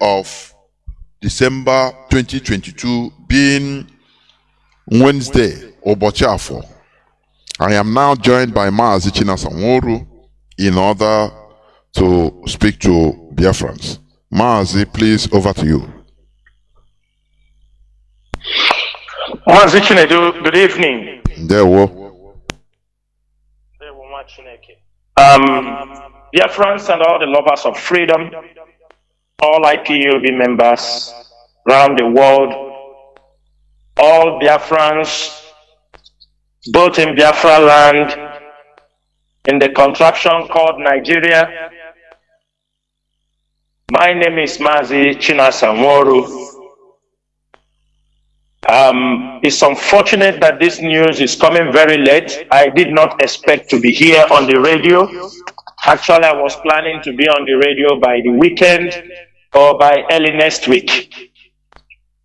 of December 2022 being Wednesday, Obochafo. I am now joined by Maazi Chinasa Nworu in order to speak to Biafrans. Maazi, please, over to you. Maazi Chinedu, good evening. There we Um, Biafrans and all the lovers of freedom, all IPOB members around the world, all Biafrans, both in Biafra land, in the contraption called Nigeria. My name is Mazi Chinasa Nworu. Um, it's unfortunate that this news is coming very late. I did not expect to be here on the radio. Actually, I was planning to be on the radio by the weekend or by early next week.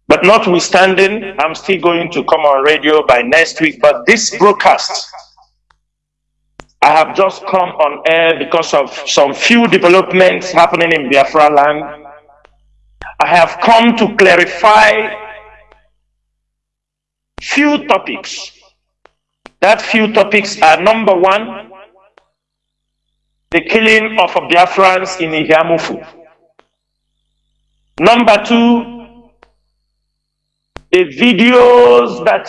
But notwithstanding, I'm still going to come on radio by next week. But this broadcast, I have just come on air because of some few developments happening in Biafra land. I have come to clarify few topics. That few topics are number one, the killing of Biafrans in Eha-Amufu. Number two, the videos that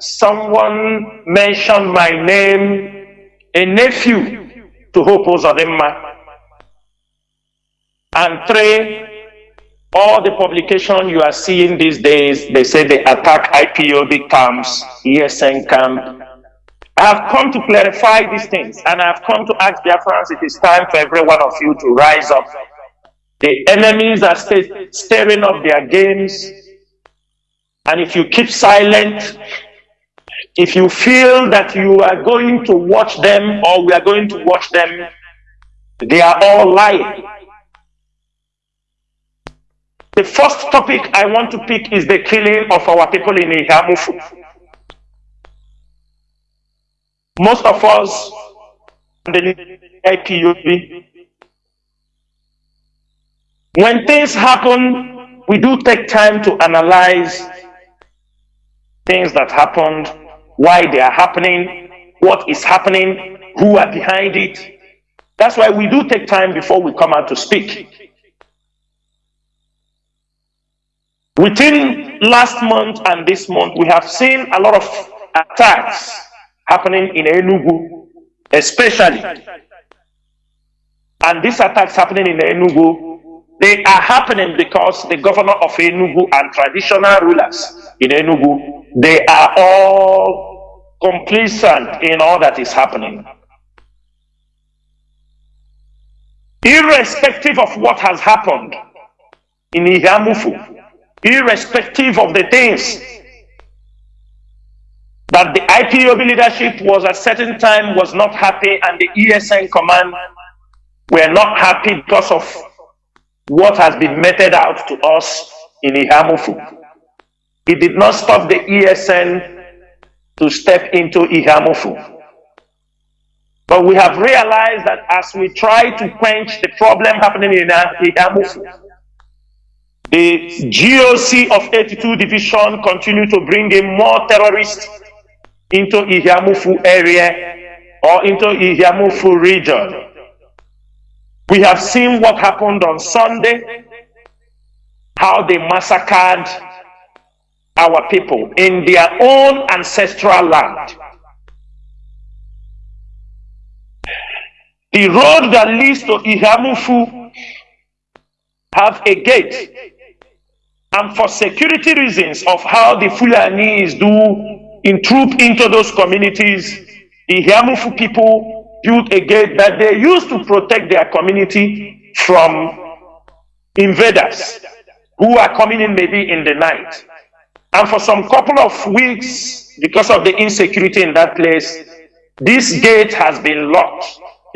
someone mentioned my name, a nephew to Hope Uzodinma. And three, all the publication you are seeing these days, they say they attack IPOB camps, ESN camp. I have come to clarify these things and I have come to ask Biafrans it is time for every one of you to rise up. The enemies are st stirring up their games and if you keep silent, if you feel that you are going to watch them or we are going to watch them, they are all lying. The first topic I want to pick is the killing of our people in Eha-Amufu. Most of us the IPOB, when things happen, we do take time to analyze things that happened, why they are happening, what is happening, who are behind it. That's why we do take time before we come out to speak. Within last month and this month, we have seen a lot of attacks happening in Enugu, especially. And these attacks happening in Enugu, they are happening because the governor of Enugu and traditional rulers in Enugu, they are all complacent in all that is happening. Irrespective of what has happened in Eha-Amufu, irrespective of the things that the IPOB leadership was at certain time was not happy and the ESN command were not happy because of what has been meted out to us in Eha-Amufu. It did not stop the ESN to step into Eha-Amufu. But we have realized that as we try to quench the problem happening in Eha-Amufu, the GOC of 82 Division continue to bring in more terrorists into Eha-Amufu area or into Eha-Amufu region. We have seen what happened on Sunday, how they massacred our people in their own ancestral land. The road that leads to Eha-Amufu have a gate and for security reasons of how the Fulanis do intrude into those communities, the Eha-Amufu people built a gate that they used to protect their community from invaders who are coming in maybe in the night. And for some couple of weeks, because of the insecurity in that place, this gate has been locked,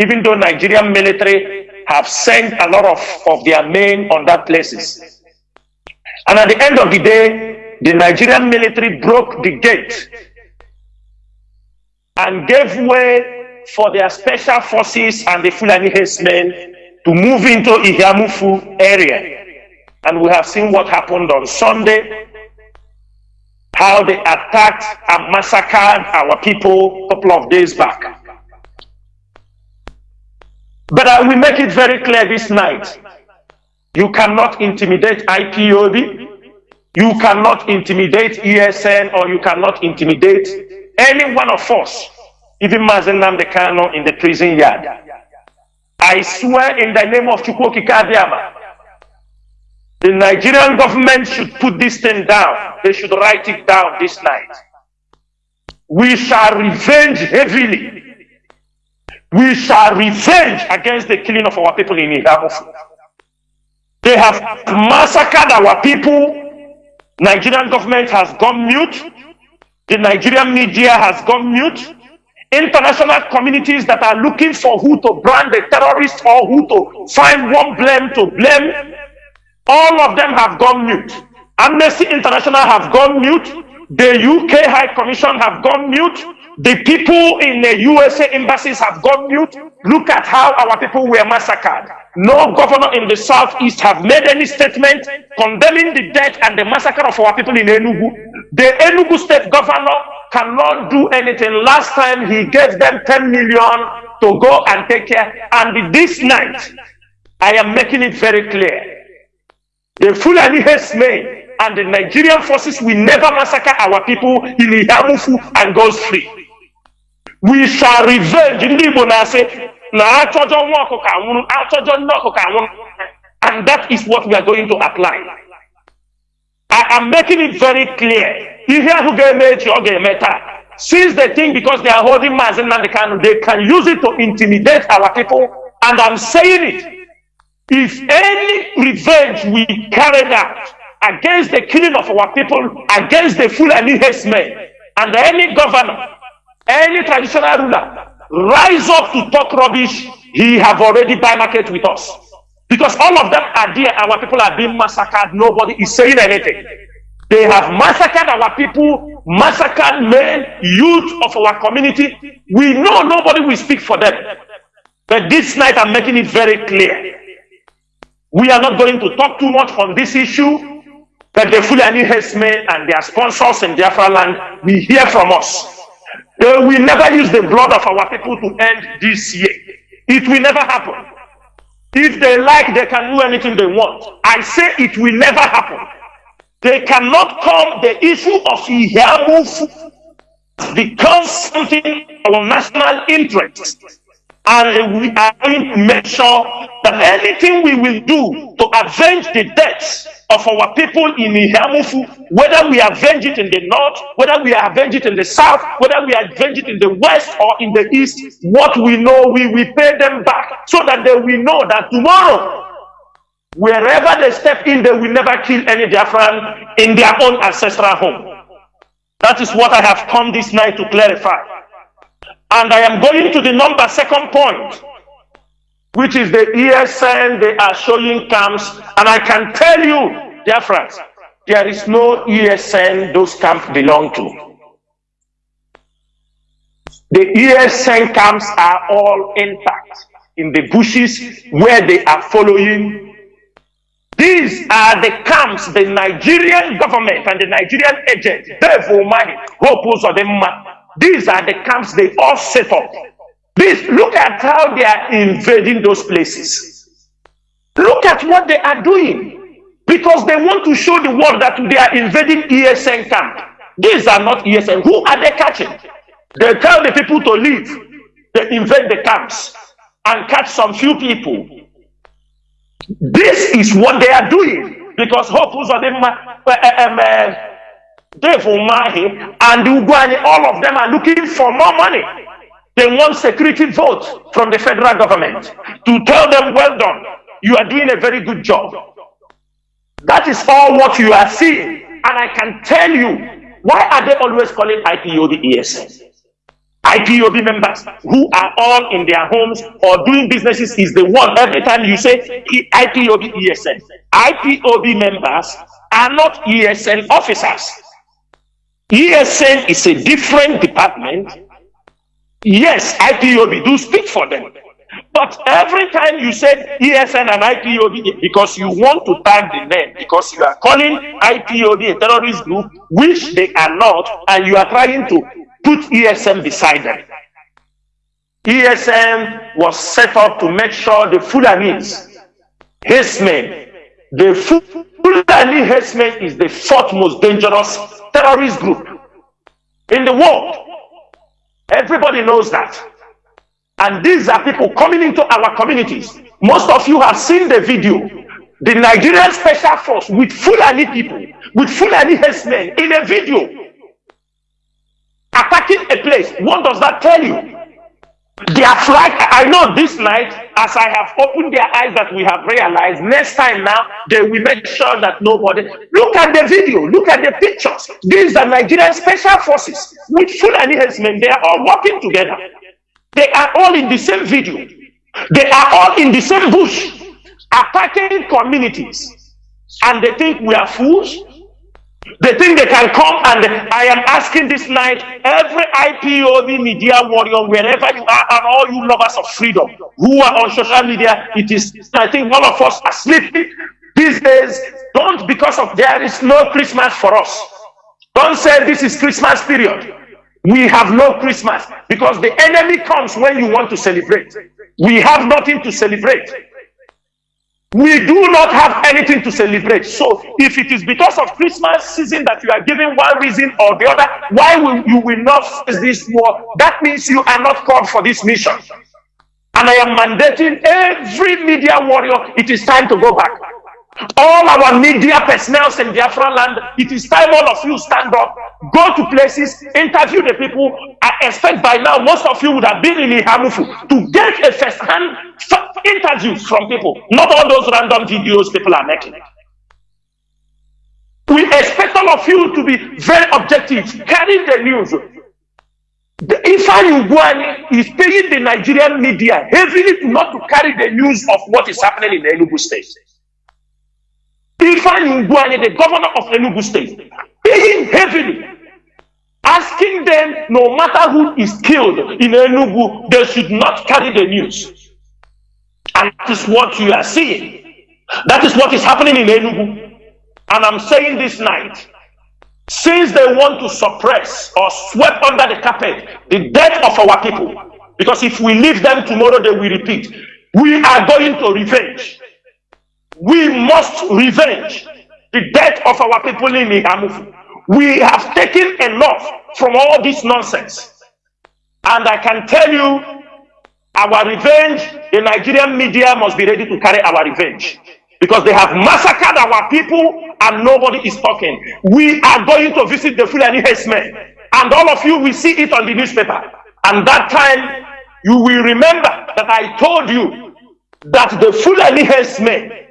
even though Nigerian military have sent a lot of, of their men on that places. And at the end of the day, the Nigerian military broke the gate and gave way for their special forces and the Fulani herdsmen to move into Eha-Amufu area. And we have seen what happened on Sunday, how they attacked and massacred our people a couple of days back. But I will make it very clear this night. You cannot intimidate IPOB. You cannot intimidate ESN or you cannot intimidate any one of us, even Mazi Nnamdi Kanu in the prison yard. I swear in the name of Chukwu Okike Abiama, the Nigerian government should put this thing down. They should write it down this night. We shall revenge heavily. We shall revenge against the killing of our people in Eha-Amufu. They have massacred our people Nigerian government has gone mute. The Nigerian media has gone mute. International communities that are looking for who to brand the terrorists or who to find one blame to blame, all of them have gone mute. Amnesty International have gone mute. The UK High Commission have gone mute. The people in the USA embassies have gone mute. Look at how our people were massacred. No governor in the southeast have made any statement condemning the death and the massacre of our people in Enugu. The Enugu state governor cannot do anything. Last time he gave them 10 million to go and take care. And this night, I am making it very clear. The Fulani Hesme and the Nigerian forces will never massacre our people in Eha-Amufu and goes free. We shall revenge. Ndị Igbo na-asị na achọjọ nwa ọkụkọ anwụrụ achọjọ nne ọkụkọ anwụrụ and that is what we are going to apply. I am making it very clear. Ihe ahụ ga-eme echi ọ ga-eme taa. Since they think because they are holding Mazi Nnamdi Kanu, they can use it to intimidate our people. And I'm saying it. If any revenge we carried out against the killing of our people, against the Fulani men, and any governor, any traditional ruler, rise up to talk rubbish, he have already buy market with us. Because all of them are there, our people are being massacred, nobody is saying anything. They have massacred our people, massacred men, youth of our community. We know nobody will speak for them. But this night I'm making it very clear. We are not going to talk too much on this issue. But the Fulani herdsmen and their sponsors in Biafra land will hear from us. They will never use the blood of our people to end this year. It will never happen. If they like, they can do anything they want. I say it will never happen. They cannot come the issue of Ihamu becomes something of national interest. And we are going to make sure that anything we will do to avenge the deaths of our people in Eha-Amufu, whether we avenge it in the north, whether we avenge it in the south, whether we avenge it in the west or in the east, what we know, we will pay them back so that they will know that tomorrow, wherever they step in, they will never kill any Biafran in their own ancestral home. That is what I have come this night to clarify. And I am going to the number second point which is the ESN they are showing camps. And I can tell you, dear friends, there is no ESN those camps belong to. The ESN camps are all intact in the bushes where they are following. These are the camps the Nigerian government and the Nigerian agent, Dave Umahi, Hopus or the Mum. these are the camps they all set up Please look at how they are invading those places. Look at what they are doing. Because they want to show the world that they are invading ESN camp. These are not ESN. Who are they catching? They tell the people to leave. They invade the camps and catch some few people. This is what they are doing. Because Hope them, uh, Dave Umahi and Ugwuanyi, all of them are looking for more money. They want security votes from the federal government to tell them, well done, you are doing a very good job. That is all what you are seeing. And I can tell you, why are they always calling IPOB ESN? IPOB members who are all in their homes or doing businesses is the one every time you say IPOB ESN. IPOB members are not ESN officers. ESN is a different department Yes, IPOB do speak for them. But every time you said ESN and IPOB, because you want to tag the name, because you are calling IPOB a terrorist group, which they are not, and you are trying to put ESN beside them. ESN was set up to make sure the Fulanis, Hesmen, the Fulani Hesmen is the fourth most dangerous terrorist group in the world. Everybody knows that. And these are people coming into our communities. Most of you have seen the video. The Nigerian Special Force with Fulani people, with Fulani herdsmen in a video. Attacking a place. What does that tell you? They are flag. I know this night, as I have opened their eyes, that we have realized next time now they will make sure that nobody. Look at the video, look at the pictures. These are Nigerian special forces with Fulani herdsmen. They are all working together. They are all in the same video. They are all in the same bush, attacking communities. And they think we are fools. They think they can come and I am asking this night, every IPOB media warrior, wherever you are, and all you lovers of freedom who are on social media, it is, I think all of us are sleeping these days. Don't, because of there is no Christmas for us. Don't say this is Christmas period. We have no Christmas because the enemy comes when you want to celebrate. We have nothing to celebrate. We do not have anything to celebrate. So if it is because of Christmas season that you are giving one reason or the other, why will you will not face this war? That means you are not called for this mission. And I am mandating every media warrior, it is time to go back. All our media personnel in Biafra land, it is time all of you stand up, go to places, interview the people. I expect by now most of you would have been in Eha-Amufu to get a first-hand interviews from people, not all those random videos people are making. We expect all of you to be very objective, carry the news. The Ifeanyi is paying the Nigerian media heavily not to carry the news of what is happening in the Enugu state. Ifeanyi Ugwuanyi, the governor of Enugu State, paying heavily, asking them no matter who is killed in Enugu, they should not carry the news. And that is what you are seeing. That is what is happening in Enugu. And I'm saying this night, since they want to suppress or sweep under the carpet the death of our people, because if we leave them tomorrow, they will repeat. We are going to revenge. We must revenge the death of our people in Eha-Amufu. We have taken enough from all this nonsense. And I can tell you, our revenge, the Nigerian media must be ready to carry our revenge. Because they have massacred our people and nobody is talking. We are going to visit the Fulani herdsmen. And all of you will see it on the newspaper. And that time, you will remember that I told you that the Fulani herdsmen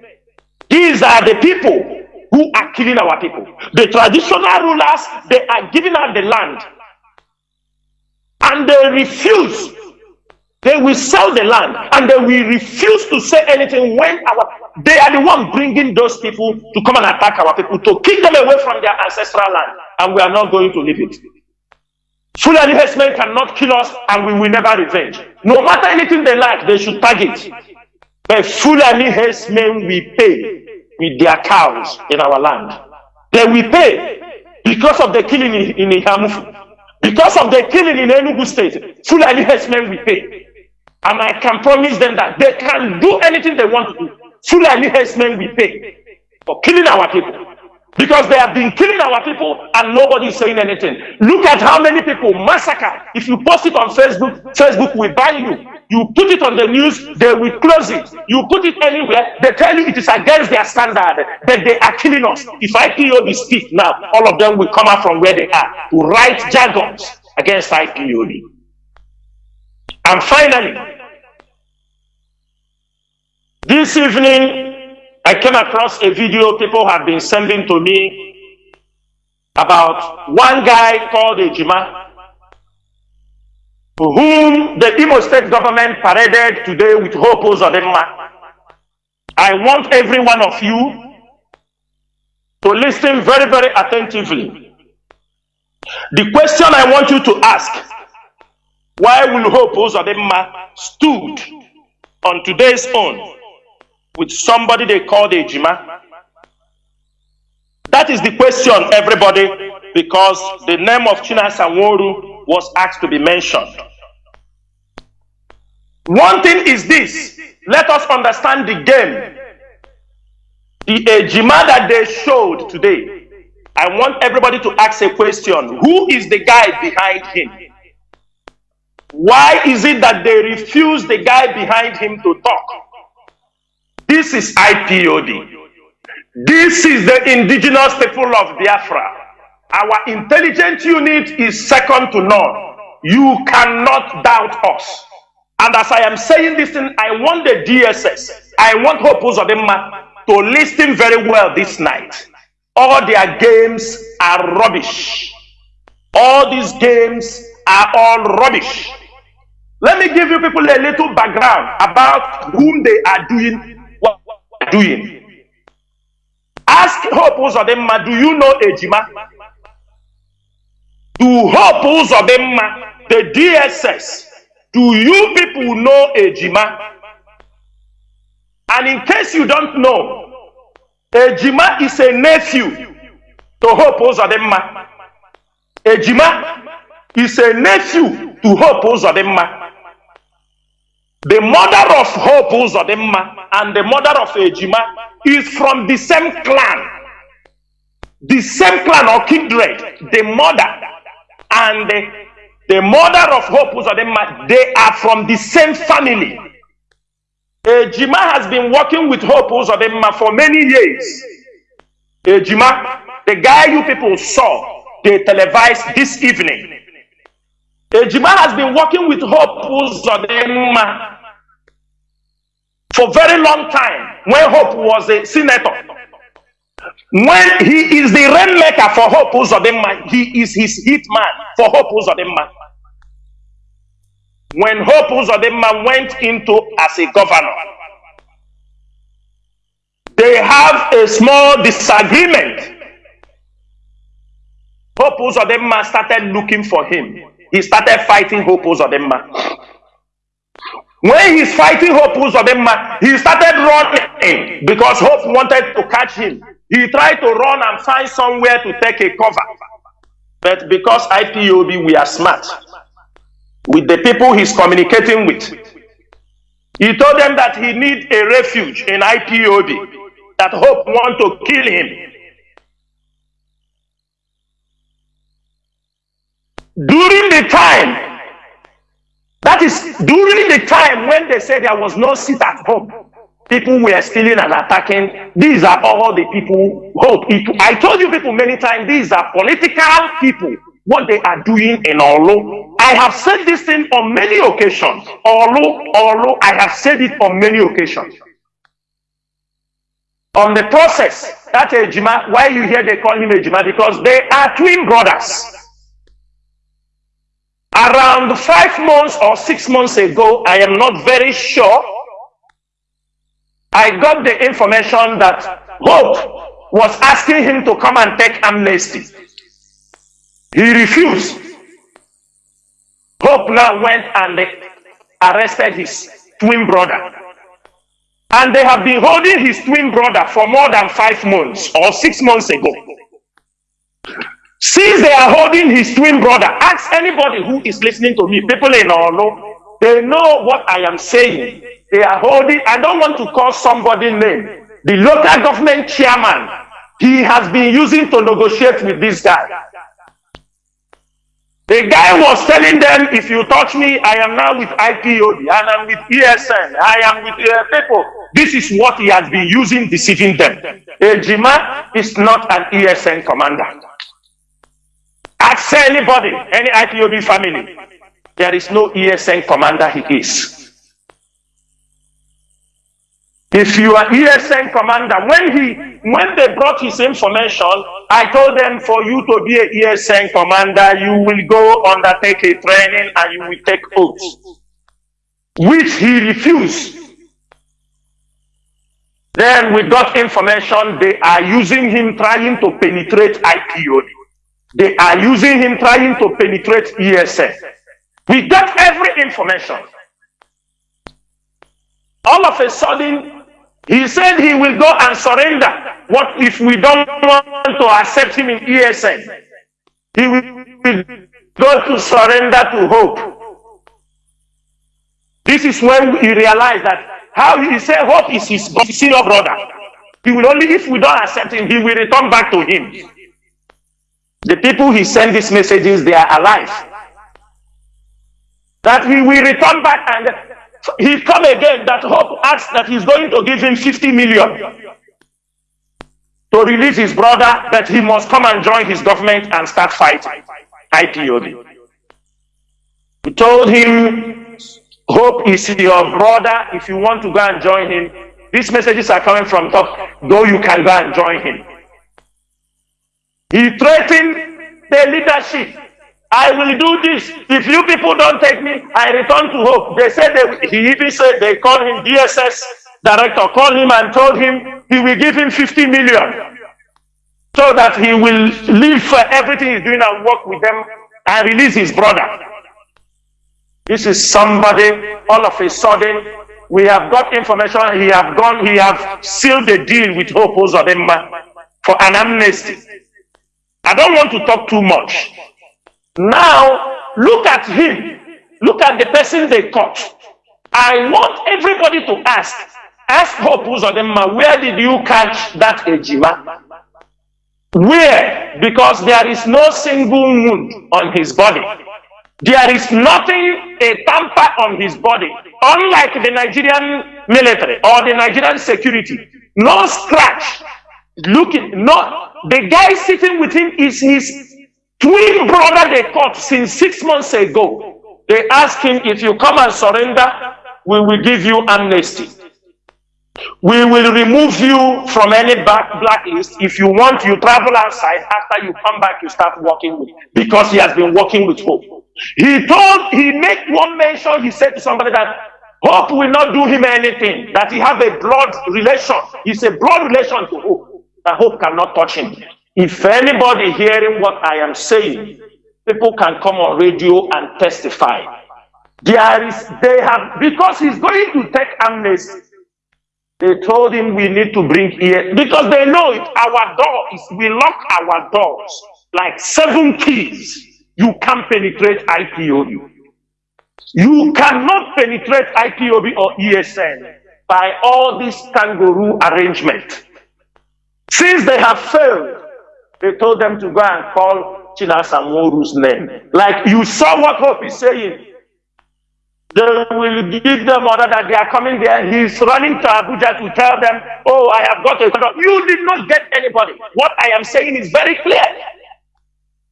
these are the people who are killing our people. The traditional rulers, they are giving out the land. And they refuse. They will sell the land and they will refuse to say anything when our they are the one bringing those people to come and attack our people, to kick them away from their ancestral land. And we are not going to leave it. Fulani herdsmen cannot kill us and we will never revenge. No matter anything they like, they should target. But Fulani herdsmen will pay with their cows in our land. They will pay because of the killing in, in Eha-Amufu. Because of the killing in Enugu State, Fulani herdsmen will pay. And I can promise them that they can do anything they want to do. Fulani herdsmen will pay for killing our people. Because they have been killing our people and nobody is saying anything. Look at how many people massacre. If you post it on Facebook, Facebook will ban you. You put it on the news, they will close it. You put it anywhere, they tell you it is against their standard, that they are killing us. If IPOB speak now, all of them will come out from where they are to write jargons against IPOB. And finally, this evening, I came across a video people have been sending to me about one guy called Ejima whom the Imo state government paraded today with Hope Uzodinma. I want every one of you to listen very, very attentively. The question I want you to ask, why will Hope Uzodinma stood on today's own with somebody they called Ejima? That is the question, everybody, because the name of Chinasa Nworu was asked to be mentioned. One thing is this let us understand the game. The Ejima that they showed today. I want everybody to ask a question Who is the guy behind him? Why is it that they refuse the guy behind him to talk? This is IPOB. This is the indigenous people of Biafra. Our intelligence unit is second to none. You cannot doubt us. And as I am saying this thing, I want the DSS, I want Hope Uzodinma to listen very well this night. All their games are rubbish. All these games are all rubbish. Let me give you people a little background about whom they are doing what they are doing. Ask Hope Uzodinma, do you know Ejima? Do Hope Uzodinma, the DSS, do you people know Ejima? And in case you don't know, Ejima is a nephew to Hope Uzodinma. Ejima is a nephew to Hope Uzodinma. The mother of Hope Uzodinma and the mother of Ejima is from the same clan. The same clan or kindred. The mother and the, the mother of Hope Uzodinma, they are from the same family. Ejima has been working with Hope Uzodinma for many years. Ejima, the guy you people saw, they televised this evening. Ejima has been working with Hope Uzodinma for very long time when Hope was a senator. When he is the rainmaker for Hope Uzodinma, he is his hitman for Hope Uzodinma. When Hope Uzodinma went into as a governor, they have a small disagreement. Hope Uzodinma started looking for him. He started fighting Hope Uzodinma. When he's fighting Hope Uzodinma, he started running because Hope wanted to catch him. He tried to run and find somewhere to take a cover. But because IPOB, we are smart with the people he's communicating with. He told them that he need a refuge in IPOB, that Hope want to kill him. During the time that is during the time when they said there was no seat at home. People were stealing and attacking. These are all the people. Hope. I told you people many times, these are political people. What they are doing in Orlu. I have said this thing on many occasions. Orlu, Orlu, I have said it on many occasions. On the process, that Ejima, why you hear they call him Ejima? Because they are twin brothers. Around five months or six months ago, I am not very sure, I got the information that Hope was asking him to come and take amnesty. He refused. Now went and arrested his twin brother. And they have been holding his twin brother for more than five months or six months ago. Since they are holding his twin brother, ask anybody who is listening to me, people in Orlu, they know what I am saying. They are holding, I don't want to call somebody name. The local government chairman, he has been using to negotiate with this guy. The guy was telling them, if you touch me, I am now with IPOD, and I'm with ESN, I am with uh, people. This is what he has been using, deceiving them. Ejima is not an ESN commander. Ask anybody, any IPOB family. There is no ESN commander he is. If you are ESN commander, when he when they brought his information, I told them for you to be a ESN commander, you will go undertake a training and you will take oaths. Which he refused. Then we got information they are using him trying to penetrate IPOB. They are using him trying to penetrate ESN. We got every information. All of a sudden, he said he will go and surrender. What if we don't want to accept him in ESN? He will go to surrender to hope. This is when he realized that how he said hope is his senior brother. He will only, if we don't accept him, he will return back to him. The people he sent these messages, they are alive. That he will return back and he come again. That hope asks that he's going to give him 50 million to release his brother, that he must come and join his government and start fighting IPOB. He told him, Hope is your brother. If you want to go and join him, these messages are coming from top, though you can go and join him. He threatened the leadership. I will do this. If you people don't take me, I return to hope. They said they, he even said they called him DSS director, called him and told him he will give him 50 million so that he will leave for everything he's doing and work with them and release his brother. This is somebody all of a sudden we have got information he have gone he have sealed the deal with Hope Uzodimma for an amnesty. I don't want to talk too much. Now, look at him. Look at the person they caught. I want everybody to ask. Ask Hope Uzodimma, where did you catch that Ejima? Where? Because there is no single wound on his body. There is nothing, a tamper on his body. Unlike the Nigerian military or the Nigerian security. No scratch. Looking, no. The guy sitting with him is his twin brother they caught since six months ago. They asked him, if you come and surrender, we will give you amnesty. We will remove you from any back blacklist. If you want, you travel outside. After you come back, you start working with, because he has been working with hope. He told, he made one mention, he said to somebody that hope will not do him anything, that he have a blood relation. He's a blood relation to hope, that hope cannot touch him. If anybody hearing what I am saying, people can come on radio and testify. There is, they have, because he's going to take amnesty, they told him we need to bring here, because they know it, our door is, we lock our doors like seven keys. You can't penetrate IPOB. You cannot penetrate IPOB or ESN by all this kangaroo arrangement. Since they have failed, they told them to go and call Chinasa Nworu's name. Like you saw what Hope is saying. They will give them order that they are coming there. He's running to Abuja to tell them, oh, I have got a You did not get anybody. What I am saying is very clear.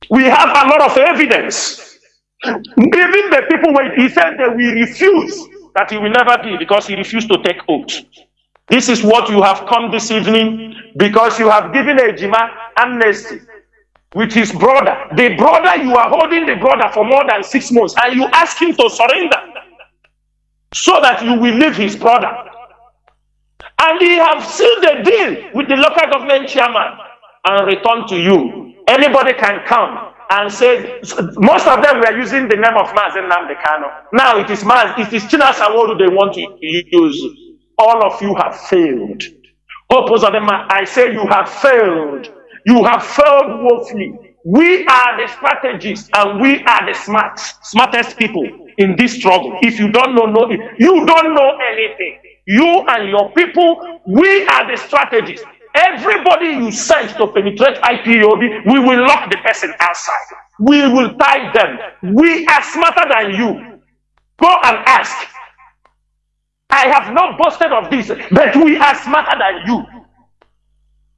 We have a lot of evidence. Even the people, when he said that we refuse, that he will never be because he refused to take oath. This is what you have come this evening because you have given Ejima amnesty with his brother. The brother, you are holding the brother for more than six months and you ask him to surrender so that you will leave his brother. And he have sealed the deal with the local government chairman and return to you. Anybody can come and say, most of them were using the name of Mazi Nnamdi Kanu. Now it is Maz, it is Chinasa Nworu they want to use. All of you have failed. Oh, Oppose of them, I say you have failed. You have failed woefully. We are the strategists and we are the smart, smartest people in this struggle. If you don't know, know you don't know anything. You and your people, we are the strategists. Everybody you send to penetrate IPOB, we will lock the person outside. We will tie them. We are smarter than you. Go and ask. I have not boasted of this, but we are smarter than you.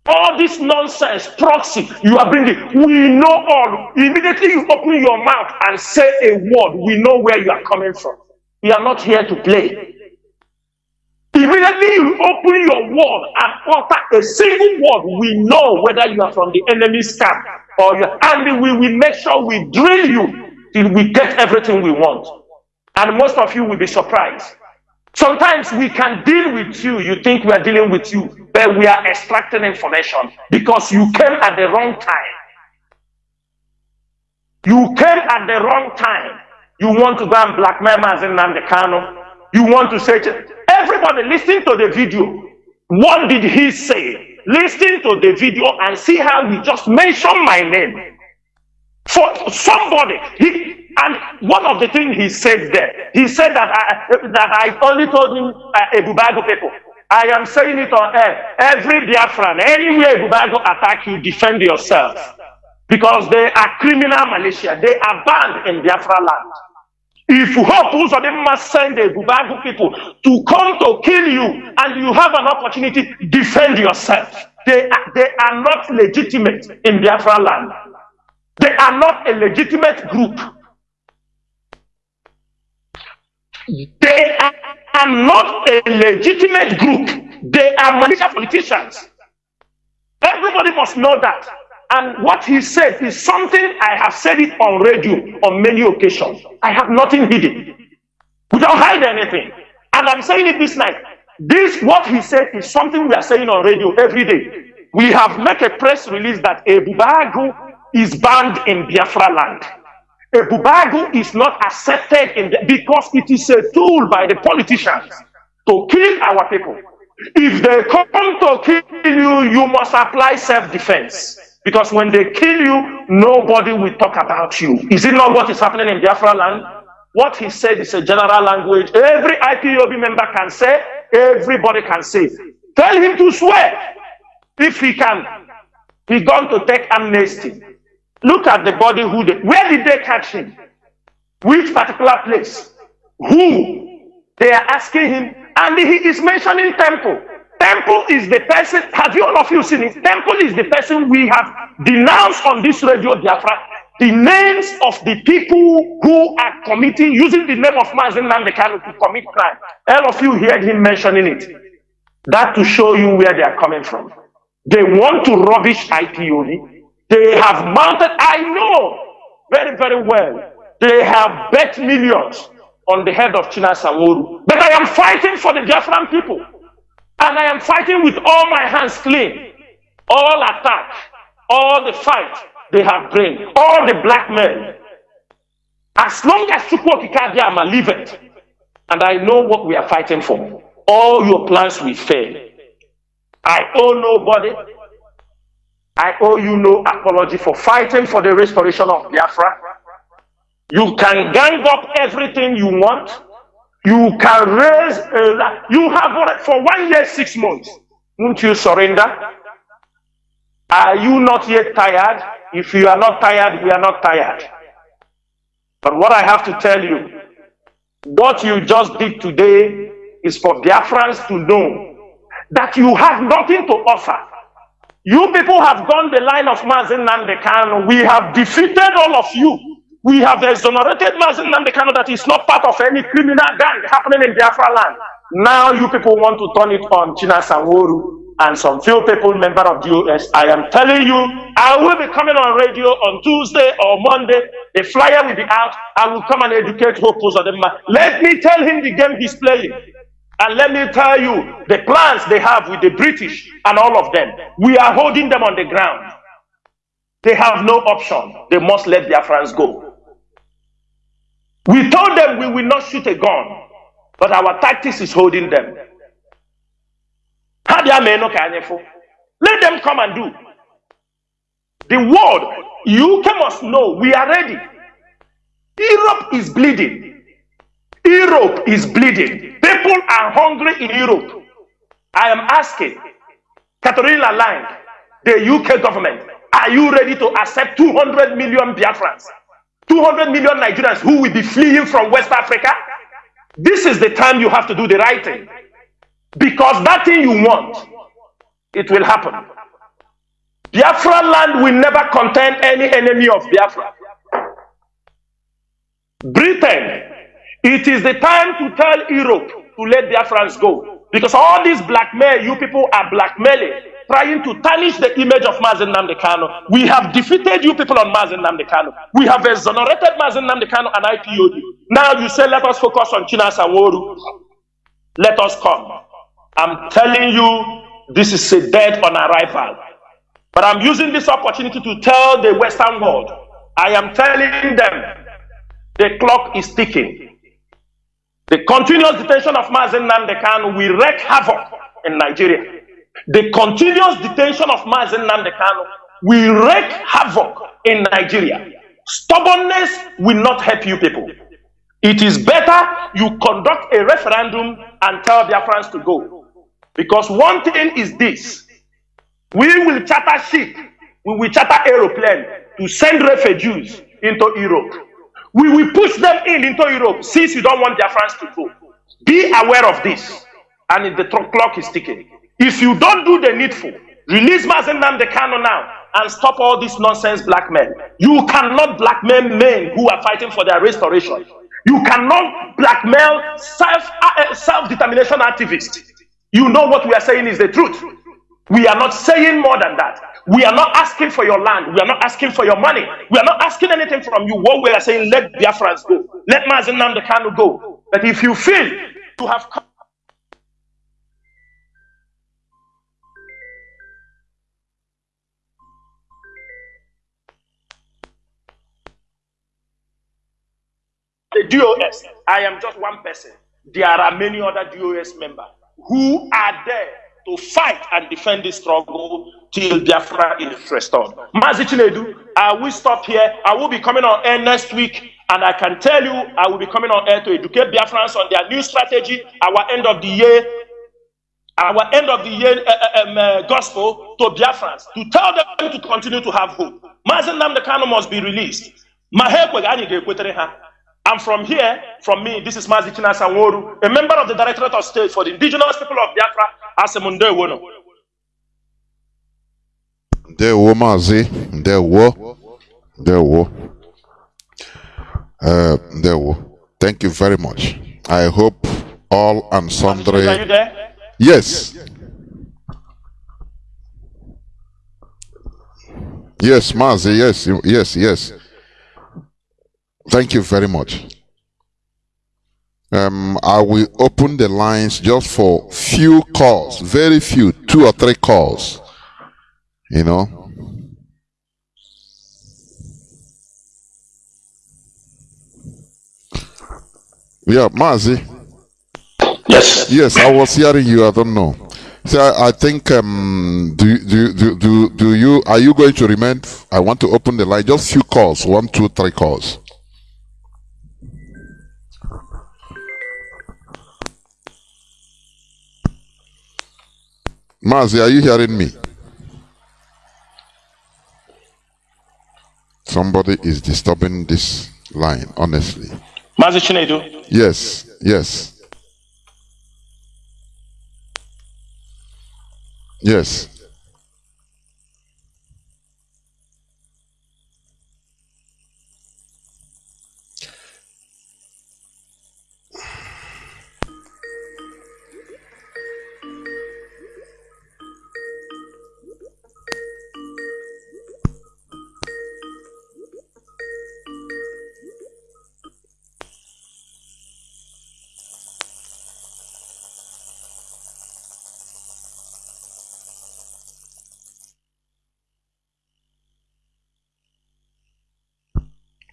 All this nonsense, proxy, you are bringing, we know all. Immediately you open your mouth and say a word, we know where you are coming from. We are not here to play. Immediately you open your word and utter a single word, we know whether you are from the enemy's camp or you and we will make sure we drill you till we get everything we want. And most of you will be surprised. Sometimes we can deal with you, you think we are dealing with you, but we are extracting information because you came at the wrong time. You came at the wrong time. You want to go and blackmail Mazi Nnamdi Kanu. You want to say, Everybody listen to the video. What did he say? Listen to the video and see how he just mentioned my name. For somebody, he and one of the things he said there, he said that I that I only told him uh, Ebubago people. I am saying it on air. Every Biafran, anywhere Ebubago attack you, defend yourself. Because they are criminal militia. They are banned in Biafra land. If you hope Uzodinma send the Bubagu people to come to kill you and you have an opportunity, defend yourself. They are, they are not legitimate in Biafra land. They are not a legitimate group. They are not a legitimate group. They are militia politicians. Everybody must know that. And what he said is something I have said it on radio on many occasions. I have nothing hidden. We don't hide anything. And I'm saying it this night. This, what he said, is something we are saying on radio every day. We have made a press release that a Ebube Agu is banned in Biafra land. Ebube Agu is not accepted in the, because it is a tool by the politicians to kill our people. If they come to kill you, you must apply self-defense. Because when they kill you, nobody will talk about you. Is it not what is happening in Biafra land? What he said is a general language. Every IPOB member can say, everybody can say. Tell him to swear if he can. He's going to take amnesty. Look at the body. Who they, where did they catch him? Which particular place? Who? They are asking him, and he is mentioning temple. Temple is the person, have you all of you seen it? Temple is the person we have denounced on this radio Biafra. The names of the people who are committing, using the name of Mazi Nnamdi Kanu to commit crime. All of you heard him mentioning it. That to show you where they are coming from. They want to rubbish IPOB. They have mounted, I know very, very well, they have bet millions on the head of Chinasa Nworu. But I am fighting for the Biafran people. And I am fighting with all my hands clean. All attack, all the fight they have bring, all the black men. As long as Chukwu Okike Abiama leave it, and I know what we are fighting for, all your plans will fail. I owe nobody. I owe you no apology for fighting for the restoration of Biafra. You can gang up everything you want. You can raise, a, you have for one year, six months. Won't you surrender? Are you not yet tired? If you are not tired, we are not tired. But what I have to tell you, what you just did today is for Biafrans to know that you have nothing to offer. You people have gone the line of Mazin Nandekan. We have defeated all of you. We have exonerated Mazin Nandekano that is not part of any criminal gang happening in Biafra land. Now you people want to turn it on China Sanworu and some few people member of the US. I am telling you, I will be coming on radio on Tuesday or Monday. The flyer will be out. I will come and educate Hope Uzodinma. Let me tell him the game he's playing. And let me tell you the plans they have with the British and all of them. We are holding them on the ground. They have no option. They must let their friends go. We told them we will not shoot a gun, but our tactics is holding them. Let them come and do. The world, you must know, we are ready. Europe is bleeding. Europe is bleeding. People are hungry in Europe. I am asking, Catriona Laing, the UK government, are you ready to accept 200 million Biafrans? 200 million Nigerians who will be fleeing from West Africa. This is the time you have to do the right thing. Because that thing you want, it will happen. Biafra land will never contain any enemy of Biafra. Britain, it is the time to tell Europe to let Biafrans go. Because all these blackmail, you people are blackmailing trying to tarnish the image of Mazi Nnamdi Kanu. We have defeated you people on Mazi Nnamdi Kanu. We have exonerated Mazi Nnamdi Kanu and IPOB. Now you say, let us focus on Chinasa Nworu. Let us come. I'm telling you, this is a dead on arrival. But I'm using this opportunity to tell the Western world, I am telling them, the clock is ticking. The continuous detention of Mazi Nnamdi Kanu will wreak havoc in Nigeria. The continuous detention of Mazi Nnamdi Kanu will wreak havoc in Nigeria. Stubbornness will not help you people. It is better you conduct a referendum and tell Biafrans to go. Because one thing is this we will charter ship, we will charter aeroplane to send refugees into Europe. We will push them in into Europe since you don't want Biafrans to go. Be aware of this. And the clock is ticking. If you don't do the needful, release Mazi Nnamdi Kanu now and stop all this nonsense blackmail. You cannot blackmail men who are fighting for their restoration. You cannot blackmail self uh, self determination activists. You know what we are saying is the truth. We are not saying more than that. We are not asking for your land. We are not asking for your money. We are not asking anything from you. What we are saying, let Biafrans go. Let Mazi Nnamdi Kanu go. But if you feel to have come the DOS. I am just one person. There are many other DOS members who are there to fight and defend this struggle till Biafra is restored. Mazi Chinedu, I will stop here. I will be coming on air next week. And I can tell you, I will be coming on air to educate Biafrans on their new strategy, our end of the year, our end of the year uh, um, uh, gospel to Biafrans, to tell them to continue to have hope. Mazi Nnamdi Kanu must be released. And from here, from me, this is Mazi Chinasa Nworu, a member of the Directorate of State for the Indigenous People of Biafra, Asemunde Wono. Ndewo Mazi, Ndewo, Ndewo, uh, Ndewo. Thank you very much. I hope all and sundry. Are you there? Yes. Yes, Mazi, yes, yes, yes. Thank you very much. Um, I will open the lines just for few calls, very few, two or three calls. You know. Yeah, Mazi. Yes. Yes, I was hearing you. I don't know. So I, I think um, do, do do do do you are you going to remain? I want to open the line. Just few calls, one, two, three calls. Mazi, are you hearing me? Somebody is disturbing this line, honestly. Mazi Chinedu. Yes, yes. Yes.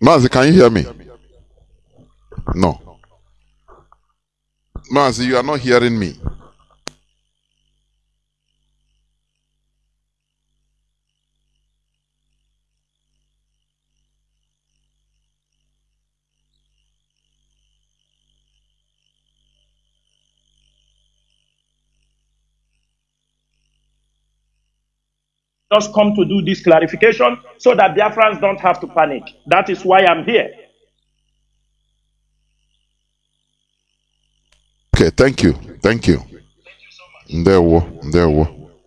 Mazi, can you hear me? No. Mazi, you are not hearing me. Just come to do this clarification so that Biafrans don't have to panic. That is why I'm here. Okay, thank you. Thank you. Thank you so much. There, wo, there, wo.